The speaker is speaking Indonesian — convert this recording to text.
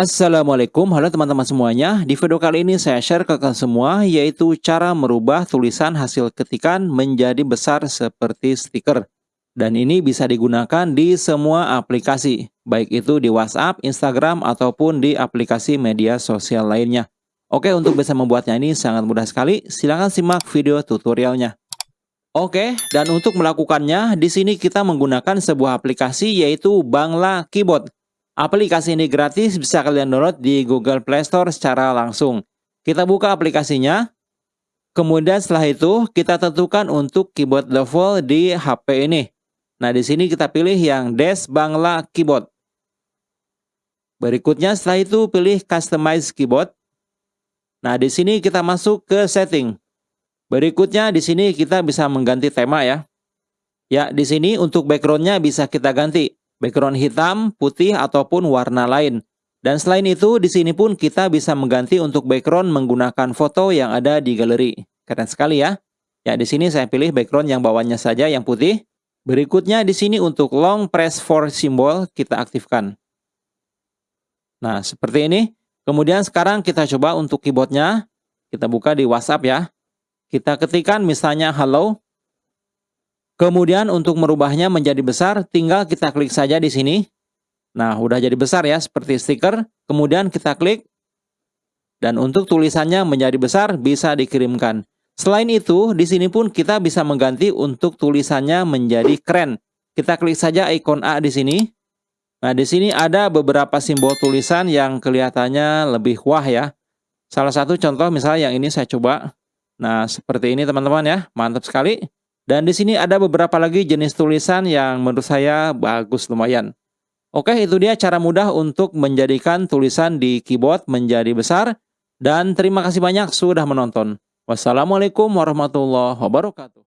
Assalamualaikum, halo teman-teman semuanya. Di video kali ini saya share ke kalian semua yaitu cara merubah tulisan hasil ketikan menjadi besar seperti stiker. Dan ini bisa digunakan di semua aplikasi, baik itu di WhatsApp, Instagram, ataupun di aplikasi media sosial lainnya. Oke, untuk bisa membuatnya ini sangat mudah sekali. Silahkan simak video tutorialnya. Oke, dan untuk melakukannya, di sini kita menggunakan sebuah aplikasi yaitu Bangla Keyboard. Aplikasi ini gratis, bisa kalian download di Google Play Store secara langsung. Kita buka aplikasinya. Kemudian setelah itu, kita tentukan untuk keyboard level di HP ini. Nah, di sini kita pilih yang Des Bangla Keyboard. Berikutnya setelah itu pilih Customize Keyboard. Nah, di sini kita masuk ke setting. Berikutnya di sini kita bisa mengganti tema ya. Ya, di sini untuk backgroundnya bisa kita ganti background hitam, putih, ataupun warna lain. Dan selain itu, di sini pun kita bisa mengganti untuk background menggunakan foto yang ada di galeri. Keren sekali ya. Ya, di sini saya pilih background yang bawahnya saja yang putih. Berikutnya di sini untuk long press for symbol kita aktifkan. Nah, seperti ini. Kemudian sekarang kita coba untuk keyboardnya. Kita buka di WhatsApp ya. Kita ketikkan misalnya hello. Kemudian untuk merubahnya menjadi besar, tinggal kita klik saja di sini. Nah, udah jadi besar ya, seperti stiker. Kemudian kita klik. Dan untuk tulisannya menjadi besar, bisa dikirimkan. Selain itu, di sini pun kita bisa mengganti untuk tulisannya menjadi keren. Kita klik saja ikon A di sini. Nah, di sini ada beberapa simbol tulisan yang kelihatannya lebih wah ya. Salah satu contoh misalnya yang ini saya coba. Nah, seperti ini teman-teman ya. Mantap sekali. Dan di sini ada beberapa lagi jenis tulisan yang menurut saya bagus lumayan. Oke, itu dia cara mudah untuk menjadikan tulisan di keyboard menjadi besar. Dan terima kasih banyak sudah menonton. Wassalamualaikum warahmatullahi wabarakatuh.